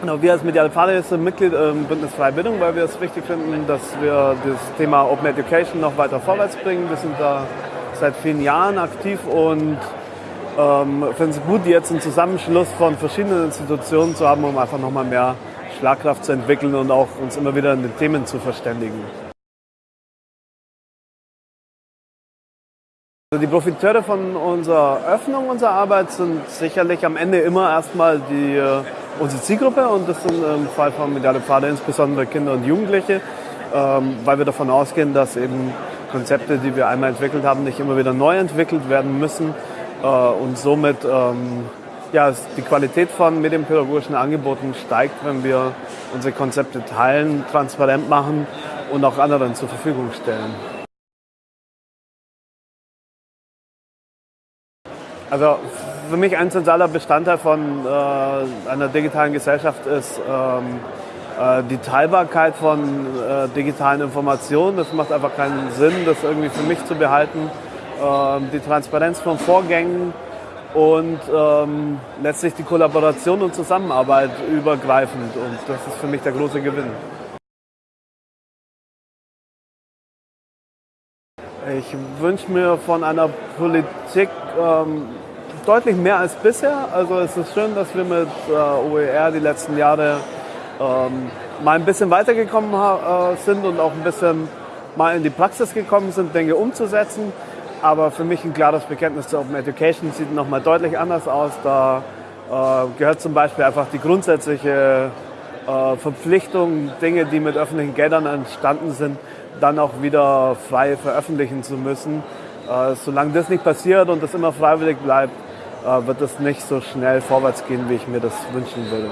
Genau, wir als Mediale Pfade sind Mitglied im Bündnis Freie Bildung, weil wir es wichtig finden, dass wir das Thema Open Education noch weiter vorwärts bringen. Wir sind da seit vielen Jahren aktiv und ähm, finden es gut, jetzt einen Zusammenschluss von verschiedenen Institutionen zu haben, um einfach nochmal mehr Schlagkraft zu entwickeln und auch uns immer wieder in den Themen zu verständigen. Also die Profiteure von unserer Öffnung unserer Arbeit sind sicherlich am Ende immer erstmal die, äh, unsere Zielgruppe und das sind im Fall von Mediale Pfade insbesondere Kinder und Jugendliche, ähm, weil wir davon ausgehen, dass eben Konzepte, die wir einmal entwickelt haben, nicht immer wieder neu entwickelt werden müssen äh, und somit ähm, ja, die Qualität von medienpädagogischen Angeboten steigt, wenn wir unsere Konzepte teilen, transparent machen und auch anderen zur Verfügung stellen. Also für mich ein zentraler Bestandteil von äh, einer digitalen Gesellschaft ist ähm, äh, die Teilbarkeit von äh, digitalen Informationen. Das macht einfach keinen Sinn, das irgendwie für mich zu behalten. Ähm, die Transparenz von Vorgängen und ähm, letztlich die Kollaboration und Zusammenarbeit übergreifend. Und das ist für mich der große Gewinn. Ich wünsche mir von einer Politik ähm, deutlich mehr als bisher. Also es ist schön, dass wir mit äh, OER die letzten Jahre ähm, mal ein bisschen weitergekommen äh, sind und auch ein bisschen mal in die Praxis gekommen sind, Dinge umzusetzen. Aber für mich ein klares Bekenntnis zur Open Education sieht nochmal deutlich anders aus. Da äh, gehört zum Beispiel einfach die grundsätzliche äh, Verpflichtung, Dinge, die mit öffentlichen Geldern entstanden sind, dann auch wieder frei veröffentlichen zu müssen. Äh, solange das nicht passiert und das immer freiwillig bleibt, äh, wird es nicht so schnell vorwärts gehen, wie ich mir das wünschen würde.